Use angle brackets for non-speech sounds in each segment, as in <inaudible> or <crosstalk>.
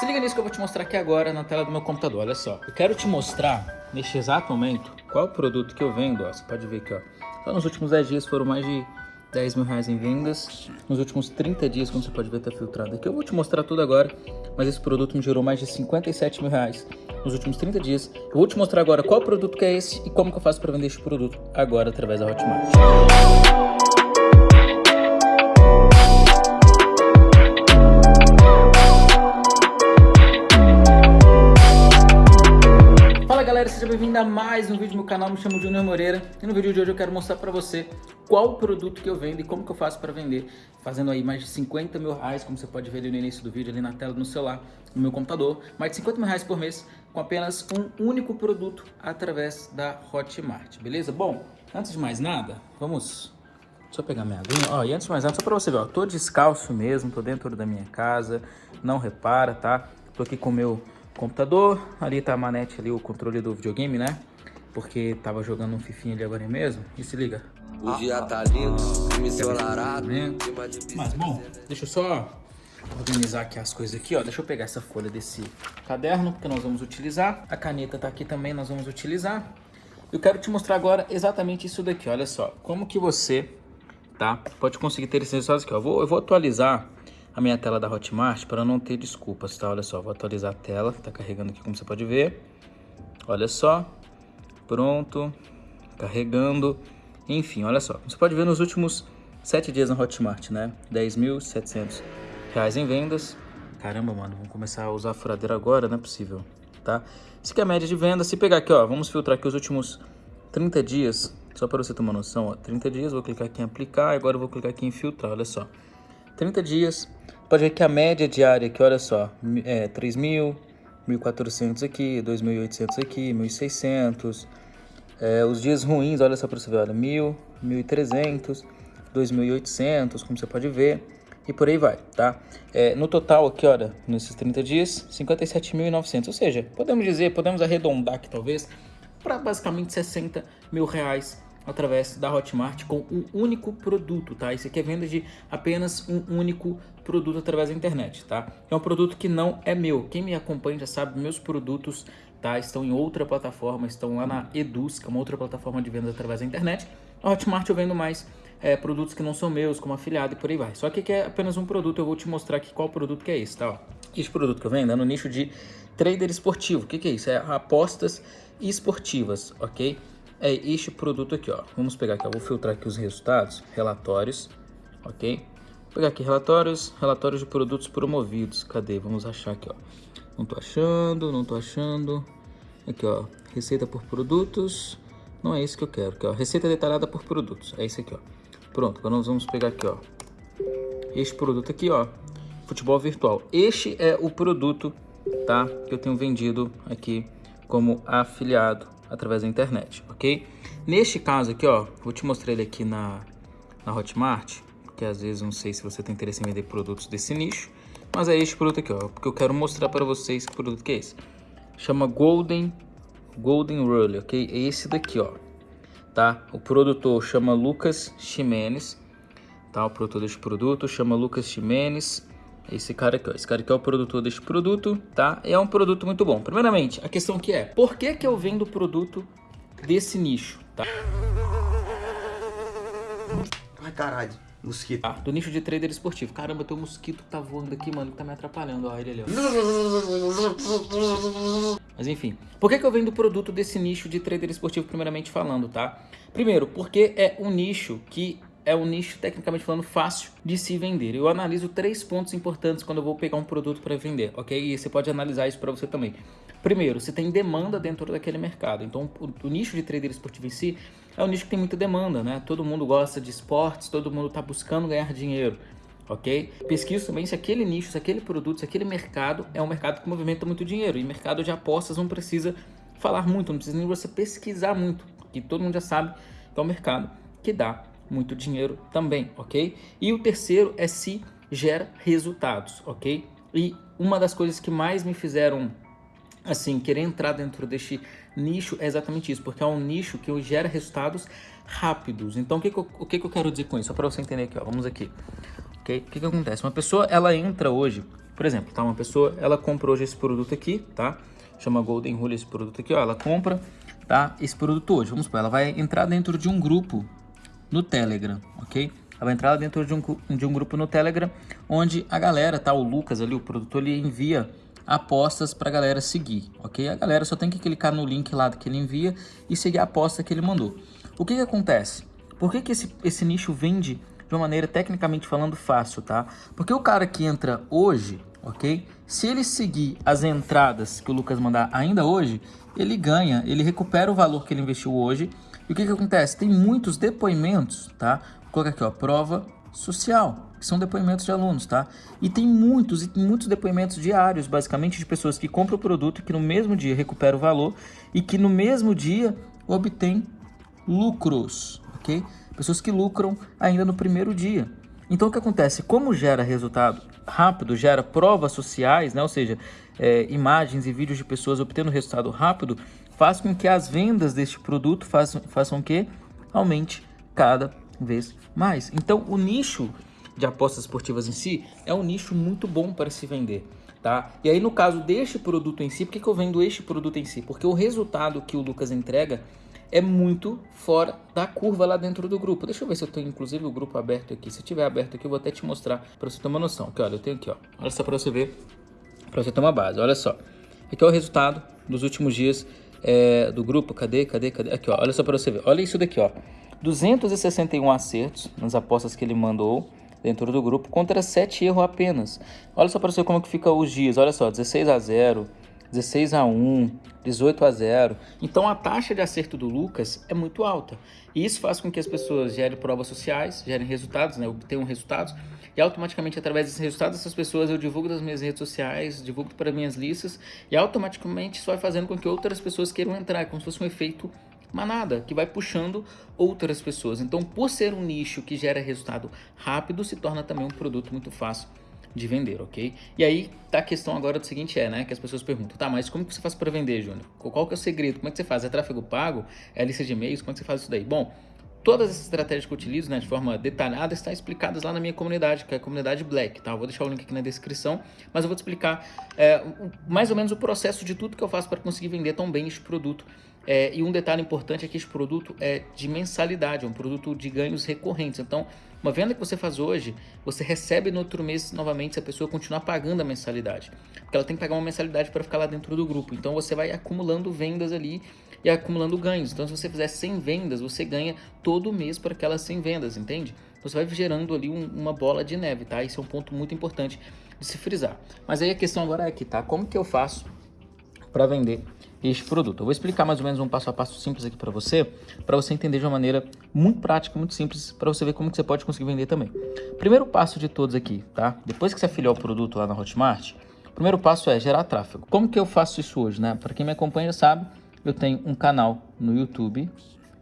Se liga nisso que eu vou te mostrar aqui agora na tela do meu computador, olha só. Eu quero te mostrar, neste exato momento, qual produto que eu vendo, ó. Você pode ver aqui, ó. Só nos últimos 10 dias foram mais de 10 mil reais em vendas. Nos últimos 30 dias, como você pode ver, tá filtrado aqui. Eu vou te mostrar tudo agora, mas esse produto me gerou mais de 57 mil reais nos últimos 30 dias. Eu vou te mostrar agora qual produto que é esse e como que eu faço para vender esse produto agora através da Hotmart. Mais um vídeo no canal, me chamo Junior Moreira e no vídeo de hoje eu quero mostrar para você qual produto que eu vendo e como que eu faço para vender, fazendo aí mais de 50 mil reais, como você pode ver ali no início do vídeo, ali na tela do celular, no meu computador, mais de 50 mil reais por mês com apenas um único produto através da Hotmart, beleza? Bom, antes de mais nada, vamos... Deixa eu pegar minha aguinha, ó, e antes de mais nada, só para você ver, ó, tô descalço mesmo, tô dentro da minha casa, não repara, tá? Tô aqui com o meu computador. Ali tá a manete ali, o controle do videogame, né? Porque tava jogando um fifinho ali agora mesmo. E se liga. O dia tá lindo, ensolarado. Mas bom, deixa eu só organizar aqui as coisas aqui, ó. Deixa eu pegar essa folha desse caderno que nós vamos utilizar. A caneta tá aqui também, nós vamos utilizar. Eu quero te mostrar agora exatamente isso daqui, olha só. Como que você, tá, pode conseguir ter esses resultados aqui, ó. Eu vou, eu vou atualizar minha tela da Hotmart para não ter desculpas, tá? Olha só, vou atualizar a tela, tá carregando aqui como você pode ver. Olha só, pronto, carregando. Enfim, olha só, você pode ver nos últimos sete dias na Hotmart, né? 10.700 reais em vendas. Caramba, mano, vamos começar a usar a furadeira agora, não é possível, tá? Isso aqui é a média de venda. Se pegar aqui, ó, vamos filtrar aqui os últimos 30 dias, só para você ter uma noção, ó, 30 dias, vou clicar aqui em aplicar, agora eu vou clicar aqui em filtrar, olha só. 30 dias, Pode ver que a média diária aqui, olha só, é 3 mil, 1.400 aqui, 2.800 aqui, 1.600. É, os dias ruins, olha só para você ver, olha, 1.000, 1.300, 2.800, como você pode ver. E por aí vai, tá? É, no total aqui, olha, nesses 30 dias, 57.900. Ou seja, podemos dizer, podemos arredondar aqui talvez, para basicamente 60 mil reais através da Hotmart com um único produto, tá? Isso aqui é venda de apenas um único produto através da internet, tá? É um produto que não é meu. Quem me acompanha já sabe, meus produtos tá? estão em outra plataforma, estão lá na Eduz, que é uma outra plataforma de venda através da internet. A Hotmart eu vendo mais é, produtos que não são meus, como afiliado e por aí vai. Só que aqui é apenas um produto, eu vou te mostrar aqui qual produto que é esse, tá? Esse produto que eu vendo é no nicho de trader esportivo. O que, que é isso? É apostas esportivas, ok? É este produto aqui, ó. Vamos pegar aqui, ó. Vou filtrar aqui os resultados, relatórios, ok? Vou pegar aqui relatórios, relatórios de produtos promovidos. Cadê? Vamos achar aqui, ó. Não tô achando, não tô achando. Aqui, ó. Receita por produtos. Não é isso que eu quero, aqui, ó. Receita detalhada por produtos. É isso aqui, ó. Pronto, agora nós vamos pegar aqui, ó. Este produto aqui, ó. Futebol virtual. Este é o produto, tá? Que eu tenho vendido aqui como afiliado através da internet, ok? Neste caso aqui, ó, vou te mostrar ele aqui na, na Hotmart, porque às vezes não sei se você tem interesse em vender produtos desse nicho, mas é este produto aqui, ó, porque eu quero mostrar para vocês que produto que é esse. Chama Golden, Golden Rule, ok? É esse daqui, ó, tá? O produtor chama Lucas Ximenes, tá? O produtor deste produto chama Lucas Ximenes, esse cara aqui, ó. Esse cara aqui é o produtor deste produto, tá? É um produto muito bom. Primeiramente, a questão que é, por que que eu vendo produto desse nicho, tá? Ai, caralho. Mosquito. Ah, do nicho de trader esportivo. Caramba, tem um mosquito que tá voando aqui, mano, que tá me atrapalhando. Ó, ele ali, ó. Mas enfim, por que, que eu vendo produto desse nicho de trader esportivo, primeiramente falando, tá? Primeiro, porque é um nicho que é um nicho, tecnicamente falando, fácil de se vender. Eu analiso três pontos importantes quando eu vou pegar um produto para vender, ok? E você pode analisar isso para você também. Primeiro, se tem demanda dentro daquele mercado. Então, o, o, nicho de trader esportivo em si é um nicho que tem muita demanda, né? Todo mundo gosta de esportes, todo mundo está buscando ganhar dinheiro, ok? Pesquisa também se aquele nicho, se aquele produto, se aquele mercado é um mercado que movimenta muito dinheiro. E mercado de apostas não precisa falar muito, não precisa nem você pesquisar muito, que todo mundo já sabe que é um mercado que dá muito dinheiro também, ok? E o terceiro é se gera resultados, ok? E uma das coisas que mais me fizeram assim, querer entrar dentro deste nicho é exatamente isso, porque é um nicho que gera resultados rápidos. Então, o que, que, eu, o que, que eu quero dizer com isso? Só para você entender aqui, ó, vamos aqui. ok? O que, que acontece? Uma pessoa, ela entra hoje, Por exemplo, tá? Uma pessoa, ela comprou hoje esse produto aqui, tá? Chama Golden Rule esse produto aqui, ó. Ela compra, tá? Esse produto hoje, vamos supor, ela vai entrar dentro de um grupo no Telegram, ok? Ela vai entrar dentro de um, de um grupo no Telegram, onde a galera, tá? O Lucas ali, o produtor, ele envia apostas para a galera seguir, ok? A galera só tem que clicar no link lá que ele envia e seguir a aposta que ele mandou. O que que acontece? Por que que esse, esse nicho vende de uma maneira tecnicamente falando fácil, tá? Porque o cara que entra hoje, ok? Se ele seguir as entradas que o Lucas mandar ainda hoje, ele ganha, ele recupera o valor que ele investiu hoje. E o que que acontece? Tem muitos depoimentos, tá? Vou colocar aqui, ó, prova social que são depoimentos de alunos, tá? E tem muitos, e muitos depoimentos diários, basicamente, de pessoas que compram o produto, que no mesmo dia recuperam o valor e que no mesmo dia obtêm lucros, ok? Pessoas que lucram ainda no primeiro dia. Então, o que acontece? Como gera resultado rápido, gera provas sociais, né? ou seja, é, imagens e vídeos de pessoas obtendo resultado rápido, faz com que as vendas deste produto façam, façam que aumente cada vez mais. Então, o nicho de apostas esportivas em si, é um nicho muito bom para se vender. Tá? E aí no caso deste produto em si, por que, que eu vendo este produto em si? Porque o resultado que o Lucas entrega é muito fora da curva lá dentro do grupo. Deixa eu ver se eu tenho inclusive o grupo aberto aqui. Se tiver aberto aqui, eu vou até te mostrar para você ter uma noção. Que olha, eu tenho aqui, ó. Olha só para você ver, para você ter uma base. Olha só. Aqui é o resultado dos últimos dias é, do grupo. Cadê? Cadê? Cadê? Aqui, ó. Olha só para você ver. Olha isso daqui, ó. 261 acertos nas apostas que ele mandou dentro do grupo contra 7 erros apenas. Olha só para você como que fica os dias. Olha só, 16 a 0, 16 a 1, 18 a 0. Então a taxa de acerto do Lucas é muito alta. E isso faz com que as pessoas gerem provas sociais, gerem resultados, né, obtenham resultados. E automaticamente, através desses resultados, essas pessoas eu divulgo nas minhas redes sociais, divulgo para minhas listas. E automaticamente isso vai fazendo com que outras pessoas queiram entrar, como se fosse um efeito manada, que vai puxando outras pessoas. Então, por ser um nicho que gera resultado rápido, se torna também um produto muito fácil de vender, ok? E aí tá a questão agora do seguinte é, né, que as pessoas perguntam, tá, mas como que você faz para vender, Júnior? Qual que é o segredo? Como é que você faz? É tráfego pago? É lista de e-mails? Como é que você faz isso daí? Bom, todas essas estratégias que eu utilizo, né, de forma detalhada, estão explicadas lá na minha comunidade, que é a comunidade Black, tá? Eu vou deixar o link aqui na descrição, mas eu vou te explicar é, mais ou menos o processo de tudo que eu faço para conseguir vender tão bem este produto é, e um detalhe importante é que esse produto é de mensalidade, é um produto de ganhos recorrentes. Então, uma venda que você faz hoje, você recebe no outro mês novamente se a pessoa continuar pagando a mensalidade. Porque ela tem que pagar uma mensalidade para ficar lá dentro do grupo. Então, você vai acumulando vendas ali e acumulando ganhos. Então, se você fizer 100 vendas, você ganha todo mês por aquelas 100 vendas, entende? Então, você vai gerando ali um, uma bola de neve, tá? Esse é um ponto muito importante de se frisar. Mas aí a questão agora é aqui, tá? Como que eu faço para vender este produto. Eu vou explicar mais ou menos um passo a passo simples aqui para você, para você entender de uma maneira muito prática, muito simples, para você ver como que você pode conseguir vender também. Primeiro passo de todos aqui, tá? Depois que você afiliar o produto lá na Hotmart, o primeiro passo é gerar tráfego. Como que eu faço isso hoje, né? Para quem me acompanha sabe, eu tenho um canal no YouTube,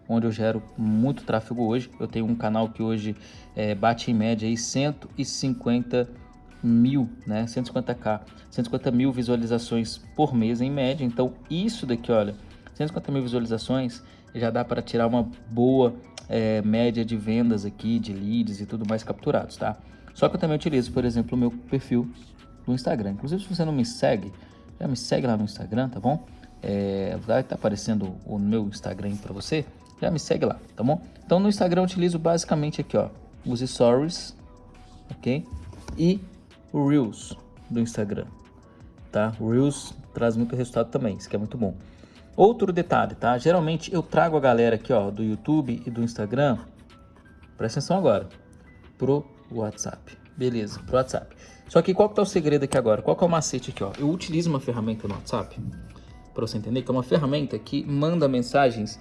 onde eu gero muito tráfego hoje. Eu tenho um canal que hoje é, bate em média aí 150 mil, né? 150k, 150 mil visualizações por mês em média. Então, isso daqui, olha, 150 mil visualizações já dá para tirar uma boa é, média de vendas aqui, de leads e tudo mais capturados, tá? Só que eu também utilizo, por exemplo, o meu perfil no Instagram. Inclusive, se você não me segue, já me segue lá no Instagram, tá bom? É, vai estar tá aparecendo o meu Instagram para você, já me segue lá, tá bom? Então, no Instagram eu utilizo basicamente aqui, ó, os stories, ok? E o Reels do Instagram, tá? O Reels traz muito resultado também, isso que é muito bom. Outro detalhe, tá? Geralmente eu trago a galera aqui, ó, do YouTube e do Instagram, presta atenção agora, pro WhatsApp. Beleza, pro WhatsApp. Só que qual que tá o segredo aqui agora? Qual que é o macete aqui, ó? Eu utilizo uma ferramenta no WhatsApp, para você entender, que é uma ferramenta que manda mensagens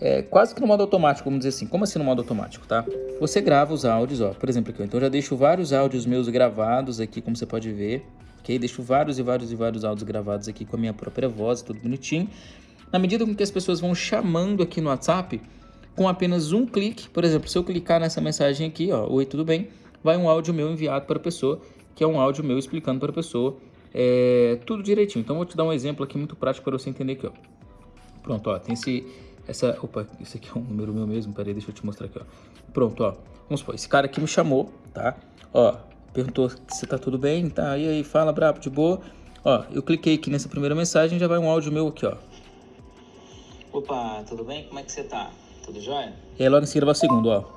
é, quase que no modo automático, vamos dizer assim. Como assim no modo automático, tá? Você grava os áudios, ó. Por exemplo, aqui, então eu já deixo vários áudios meus gravados aqui, como você pode ver. Ok? Deixo vários e vários e vários áudios gravados aqui com a minha própria voz, tudo bonitinho. Na medida com que as pessoas vão chamando aqui no WhatsApp, com apenas um clique, por exemplo, se eu clicar nessa mensagem aqui, ó, oi, tudo bem? Vai um áudio meu enviado para a pessoa, que é um áudio meu explicando para a pessoa é, tudo direitinho. Então, vou te dar um exemplo aqui muito prático para você entender aqui, ó. Pronto, ó, tem esse essa, opa, esse aqui é um número meu mesmo, peraí, deixa eu te mostrar aqui, ó. Pronto, ó. Vamos supor, esse cara aqui me chamou, tá? Ó, perguntou se tá tudo bem, tá? E aí, fala, brabo, de boa. Ó, eu cliquei aqui nessa primeira mensagem, já vai um áudio meu aqui, ó. Opa, tudo bem? Como é que você tá? Tudo jóia? E aí logo em seguida vai o segundo, ó.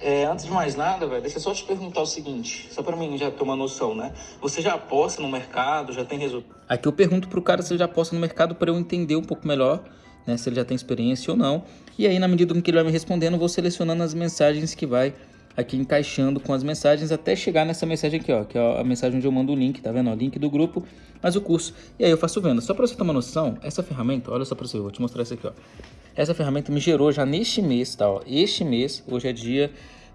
É, antes de mais nada, velho, deixa eu só te perguntar o seguinte, só pra mim já ter uma noção, né? Você já aposta no mercado, já tem resultado? Aqui eu pergunto pro cara se ele já aposta no mercado para eu entender um pouco melhor, né? Se ele já tem experiência ou não. E aí, na medida que ele vai me respondendo, eu vou selecionando as mensagens que vai aqui encaixando com as mensagens até chegar nessa mensagem aqui, ó, que é a mensagem onde eu mando o link, tá vendo? O link do grupo, mas o curso. E aí eu faço venda. Só para você ter uma noção, essa ferramenta, olha só para você, eu vou te mostrar isso aqui, ó. Essa ferramenta me gerou já neste mês, tá? Ó, este mês, hoje é dia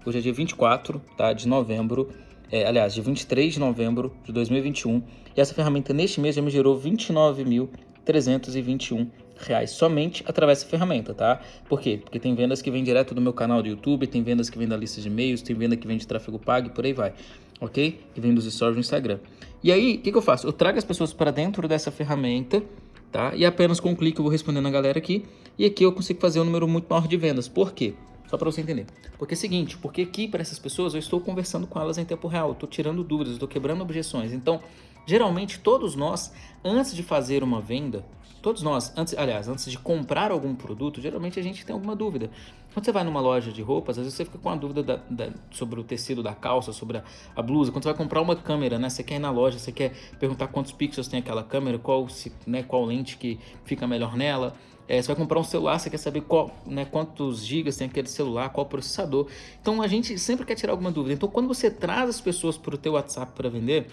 Hoje é dia 24 tá, de novembro, é, aliás, de 23 de novembro de 2021. E essa ferramenta neste mês já me gerou R$ 29.321 reais somente através dessa ferramenta, tá? Por quê? Porque tem vendas que vêm direto do meu canal do YouTube, tem vendas que vêm da lista de e-mails, tem venda que vem de tráfego pago e por aí vai, ok? Que vem dos stories no Instagram. E aí, o que, que eu faço? Eu trago as pessoas para dentro dessa ferramenta, tá? E apenas com um clique eu vou respondendo a galera aqui, e aqui eu consigo fazer um número muito maior de vendas. Por quê? Só para você entender. Porque é o seguinte, porque aqui para essas pessoas eu estou conversando com elas em tempo real, estou tirando dúvidas, estou quebrando objeções. Então, geralmente todos nós, antes de fazer uma venda, todos nós, antes, aliás, antes de comprar algum produto, geralmente a gente tem alguma dúvida. Quando você vai numa loja de roupas, às vezes você fica com a dúvida da, da, sobre o tecido da calça, sobre a, a, blusa. Quando você vai comprar uma câmera, né? Você quer ir na loja, você quer perguntar quantos pixels tem aquela câmera, qual, se, né, qual lente que fica melhor nela. É, você vai comprar um celular, você quer saber qual, né, quantos gigas tem aquele celular, qual processador. Então a gente sempre quer tirar alguma dúvida. Então quando você traz as pessoas para o teu WhatsApp para vender,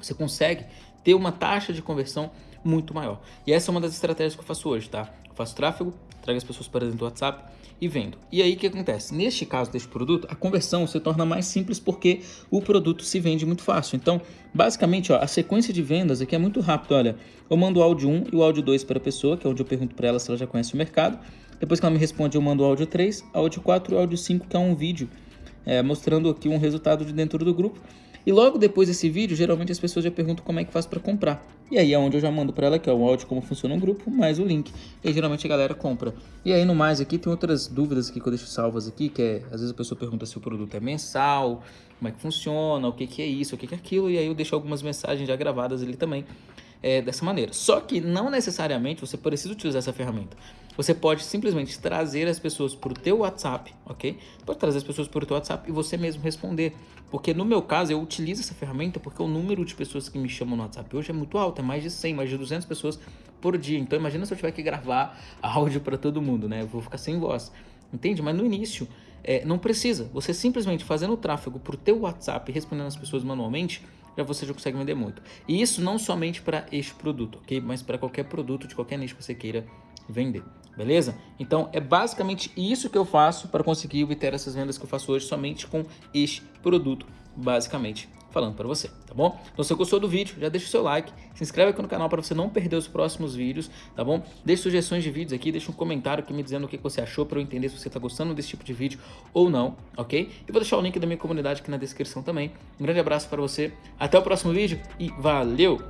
você consegue ter uma taxa de conversão muito maior. E essa é uma das estratégias que eu faço hoje, tá? Eu faço tráfego, trago as pessoas para dentro do WhatsApp e vendo. E aí o que acontece? Neste caso deste produto, a conversão se torna mais simples porque o produto se vende muito fácil. Então, basicamente, ó, a sequência de vendas aqui é muito rápido. Olha, eu mando o áudio 1 e o áudio 2 para a pessoa, que é onde eu pergunto para ela se ela já conhece o mercado. Depois que ela me responde, eu mando o áudio 3, áudio 4 e áudio 5, que é um vídeo é, mostrando aqui um resultado de dentro do grupo. E logo depois desse vídeo, geralmente as pessoas já perguntam como é que faz para comprar. E aí é onde eu já mando para ela que é o áudio como funciona um grupo, mais o link. E aí, geralmente a galera compra. E aí no mais aqui tem outras dúvidas aqui que eu deixo salvas aqui, que é, às vezes a pessoa pergunta se o produto é mensal, como é que funciona, o que, que é isso, o que, que é aquilo, e aí eu deixo algumas mensagens já gravadas ali também é, dessa maneira. Só que não necessariamente você precisa utilizar essa ferramenta. Você pode simplesmente trazer as pessoas para o teu WhatsApp, ok? Pode trazer as pessoas para o teu WhatsApp e você mesmo responder. Porque no meu caso, eu utilizo essa ferramenta porque o número de pessoas que me chamam no WhatsApp hoje é muito alto, é mais de 100, mais de 200 pessoas por dia. Então imagina se eu tiver que gravar <laughs> áudio para todo mundo, né? Eu vou ficar sem voz, entende? Mas no início, é, não precisa. Você simplesmente fazendo o tráfego para o teu WhatsApp e respondendo as pessoas manualmente, já você já consegue vender muito. E isso não somente para este produto, ok? Mas para qualquer produto de qualquer nicho que você queira vender beleza? Então é basicamente isso que eu faço para conseguir obter essas vendas que eu faço hoje somente com este produto, basicamente falando para você, tá bom? Então se você gostou do vídeo, já deixa o seu like, se inscreve aqui no canal para você não perder os próximos vídeos, tá bom? Deixe sugestões de vídeos aqui, deixa um comentário aqui me dizendo o que você achou para eu entender se você está gostando desse tipo de vídeo ou não, ok? E vou deixar o link da minha comunidade aqui na descrição também. Um grande abraço para você, até o próximo vídeo e valeu!